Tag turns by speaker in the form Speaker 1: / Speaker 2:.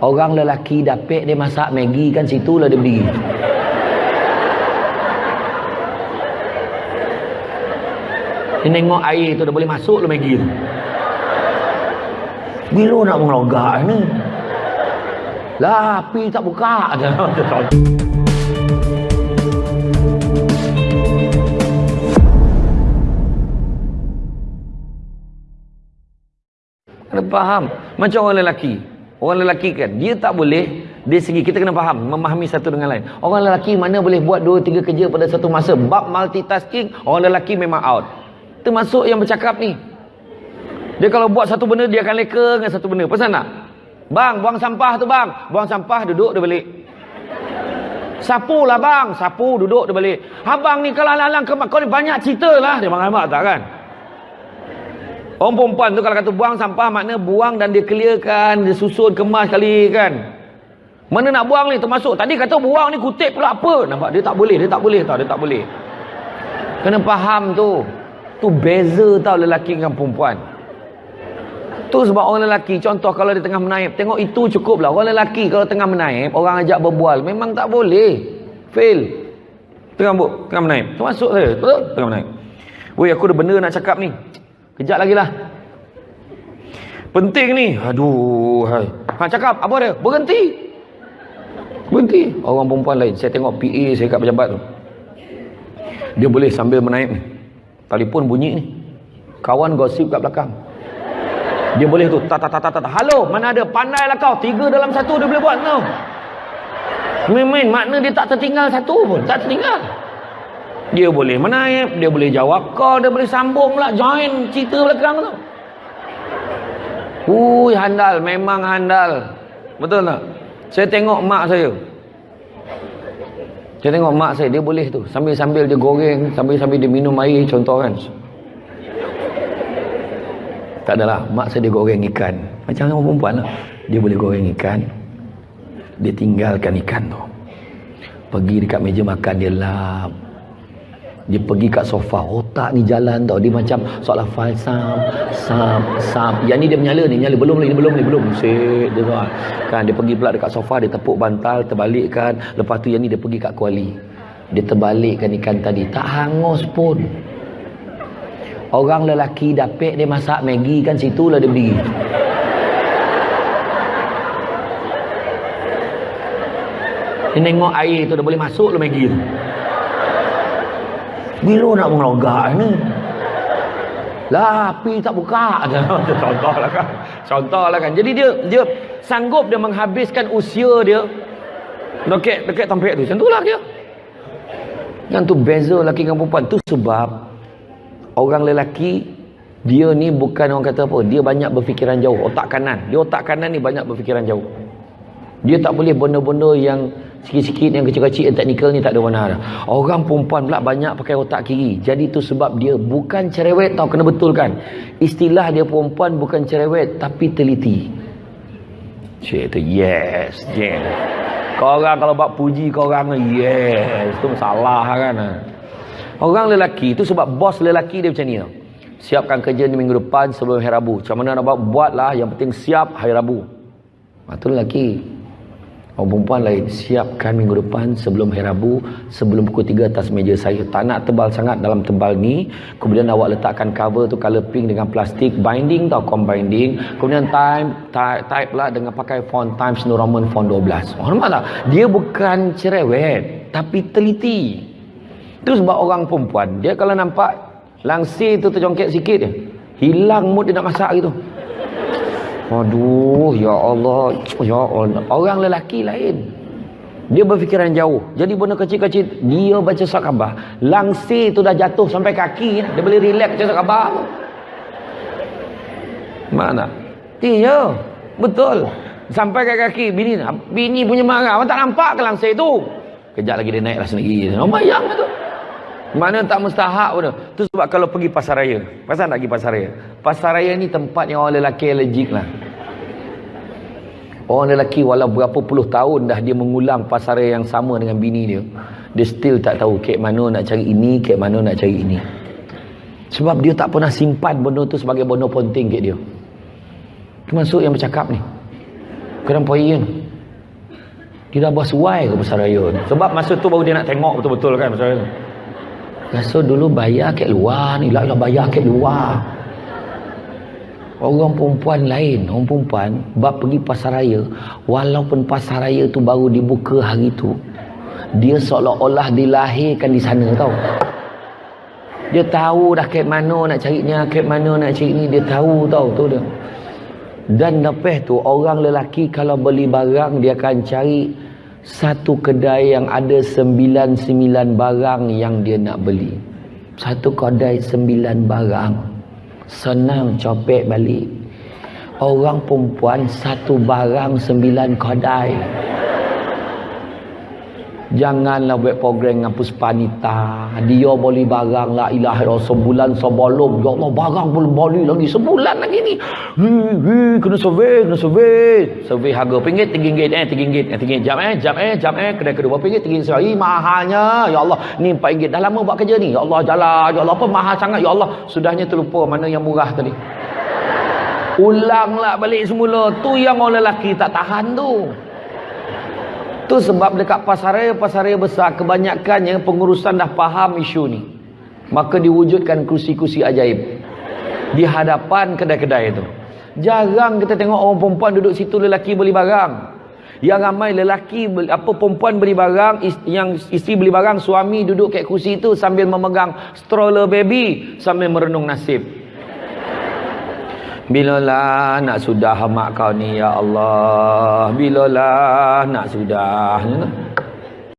Speaker 1: Orang lelaki dapik dia masak Maggi kan situ lah dia berdiri. Dia tengok air tu dah boleh masuk lah Maggi tu. Bila nak mengelogak ni? Lah, api tak buka. Kena faham. Macam orang lelaki. Orang lelaki kan, dia tak boleh dari segi kita kena faham, memahami satu dengan lain. Orang lelaki mana boleh buat dua tiga kerja pada satu masa. Bab multitasking, orang lelaki memang out. Termasuk yang bercakap ni. Dia kalau buat satu benda, dia akan leka dengan satu benda. Pesan tak? Bang, buang sampah tu bang. Buang sampah, duduk dia balik. Sapu lah bang. Sapu, duduk dia balik. Abang ni kalau ke kau ni banyak cerita lah. Dia marah tak kan? Orang perempuan tu kalau kata buang sampah makna buang dan dia clearkan, dia susun, kemas kali kan. Mana nak buang ni termasuk. Tadi kata buang ni kutip pula apa. Nampak dia tak boleh, dia tak boleh tau, dia tak boleh. Kena faham tu. Tu beza tau lelaki dengan perempuan. Tu sebab orang lelaki, contoh kalau dia tengah menaip, tengok itu cukup lah. Orang lelaki kalau tengah menaip, orang ajak berbual, memang tak boleh. Fail. Tengah bu, tengah menaip. Termasuk saya, betul? Tengah menaip. Woi, aku ada benda nak cakap ni. Kejap lagi lah. Penting ni. Aduh. Hai. Ha, cakap. Apa dia? Berhenti. Berhenti. Orang perempuan lain. Saya tengok PA saya kat pejabat tu. Dia boleh sambil menaik ni. Telefon bunyi ni. Kawan gosip kat belakang. Dia boleh tu. Tak, tak, tak, tak, tak. Halo. Mana ada? Pandai lah kau. Tiga dalam satu dia boleh buat tau. Main-main. Makna dia tak tertinggal satu pun. Tak tertinggal. Dia boleh menaip, dia boleh jawab call, dia boleh sambung lah, join cerita belakang tu. Ui, handal, memang handal. Betul tak? Saya tengok mak saya. Saya tengok mak saya, dia boleh tu. Sambil-sambil dia goreng, sambil-sambil dia minum air, contoh kan. Tak adalah, mak saya dia goreng ikan. Macam orang perempuan lah. Dia boleh goreng ikan. Dia tinggalkan ikan tu. Pergi dekat meja makan, dia lap dia pergi kat sofa otak ni jalan tau. Dia macam soalan file sam sam sam. Yang ni dia menyala ni nyala belum ni belum ni belum. Set dia tuan kan dia pergi pula dekat sofa dia tepuk bantal terbalikkan. Lepas tu yang ni dia pergi kat kuali. Dia terbalikkan ikan tadi. Tak hangus pun. Orang lelaki dapik dia masak Maggi kan situ lah dia berdiri dia tengok air tu dah boleh masuk lah Maggi tu bila nak mengelogak ni? Lah, api tak buka. Contohlah kan. Contohlah kan. Jadi dia dia sanggup dia menghabiskan usia dia dekat dekat tampik tu. Itulah dia. Yang tu beza lelaki dengan perempuan. Tu sebab orang lelaki dia ni bukan orang kata apa. Dia banyak berfikiran jauh. Otak kanan. Dia otak kanan ni banyak berfikiran jauh. Dia tak boleh benda-benda yang sikit-sikit yang kecil-kecil yang teknikal ni tak ada warna dah. Orang perempuan pula banyak pakai otak kiri. Jadi tu sebab dia bukan cerewet tau kena betulkan. Istilah dia perempuan bukan cerewet tapi teliti. Cik tu yes, yes. Kau orang kalau buat puji kau orang yes, tu salah kan. Orang lelaki tu sebab bos lelaki dia macam ni tau. Siapkan kerja ni minggu depan sebelum hari Rabu. Macam mana nak buat? Buatlah yang penting siap hari Rabu. Itu lelaki. Orang perempuan lain siapkan minggu depan sebelum hari Rabu sebelum pukul 3 atas meja saya. Tak nak tebal sangat dalam tebal ni. Kemudian awak letakkan cover tu color pink dengan plastik binding tau com binding. Kemudian time type, type lah dengan pakai font Times New Roman font 12 hormat tak dia bukan cerewet tapi teliti. Tu sebab orang perempuan dia kalau nampak langsir tu terjongkit sikit hilang mood dia nak masak gitu Aduh, ya Allah. Ya Allah. Orang lelaki lain. Dia berfikiran jauh. Jadi benda kecil-kecil, dia baca surat khabar. Langsir tu dah jatuh sampai kaki. Dia boleh relax baca surat khabar. Mana? Iya, betul. Sampai ke kaki. Bini, bini punya marah. Abang tak nampak ke langsir tu? Kejap lagi dia naiklah sendiri. Oh, bayang tu. Mana tak mustahak pun tu. sebab kalau pergi pasar raya. Pasal nak pergi pasar raya? Pasar raya ni tempat yang orang lelaki allergic lah. Orang lelaki walau berapa puluh tahun dah dia mengulang pasar raya yang sama dengan bini dia. Dia still tak tahu kek mana nak cari ini, kek mana nak cari ini. Sebab dia tak pernah simpan benda tu sebagai benda penting kek dia. termasuk yang bercakap ni kadang poin dia dah bersuai ke pasar raya ni sebab masa tu baru dia nak tengok betul-betul kan pasar raya rasa dulu bayar kat luar ni lah bayar kat luar orang perempuan lain orang perempuan bab pergi pasar raya walaupun pasar raya tu baru dibuka hari tu dia seolah-olah dilahirkan di sana tau dia tahu dah kat mana nak cari ni kat mana nak cari ni dia tahu tau tu dia dan lepas tu orang lelaki kalau beli barang dia akan cari satu kedai yang ada sembilan-sembilan barang yang dia nak beli. Satu kedai sembilan barang. Senang copek balik. Orang perempuan satu barang sembilan kedai. Janganlah buat program dengan Puspanita. Dia boleh barang la ilaha illallah sebulan sebelum. Ya Allah barang belum boleh lagi sebulan lagi ni. Hi, kena survey, kena survey. Survey harga pinggit, tinggi ringgit eh, tinggi ringgit, eh, tinggi jam eh, jam eh, jam eh, kedai kedua berapa ringgit, ringgit. mahalnya. Ya Allah, ni 4 ringgit. Dah lama buat kerja ni. Ya Allah, jalan. Ya Allah, apa mahal sangat. Ya Allah, sudahnya terlupa mana yang murah tadi. Ulanglah balik semula. Tu yang orang lelaki tak tahan tu. Tu sebab dekat pasaraya pasaraya besar kebanyakannya pengurusan dah faham isu ni. Maka diwujudkan kursi-kursi ajaib di hadapan kedai-kedai itu. Jarang kita tengok orang perempuan duduk situ lelaki beli barang. Yang ramai lelaki apa perempuan beli barang yang isteri beli barang suami duduk kat kursi itu sambil memegang stroller baby sambil merenung nasib. Bilalah nak sudah mak kau ni ya Allah. Bilalah nak sudah.